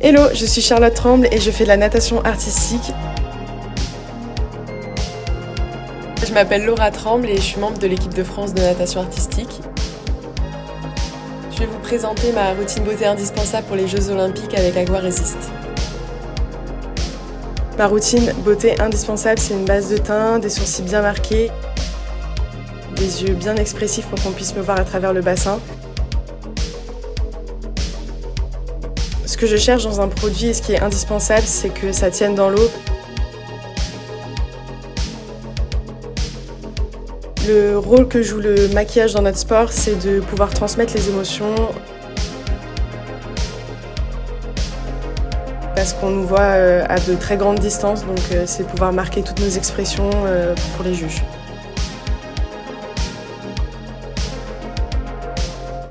Hello, je suis Charlotte Tremble et je fais de la natation artistique. Je m'appelle Laura Tremble et je suis membre de l'équipe de France de natation artistique. Je vais vous présenter ma routine beauté indispensable pour les Jeux Olympiques avec Agua Resist. Ma routine beauté indispensable, c'est une base de teint, des sourcils bien marqués, des yeux bien expressifs pour qu'on puisse me voir à travers le bassin. Ce que je cherche dans un produit et ce qui est indispensable, c'est que ça tienne dans l'eau. Le rôle que joue le maquillage dans notre sport, c'est de pouvoir transmettre les émotions. Parce qu'on nous voit euh, à de très grandes distances, donc euh, c'est pouvoir marquer toutes nos expressions euh, pour les juges.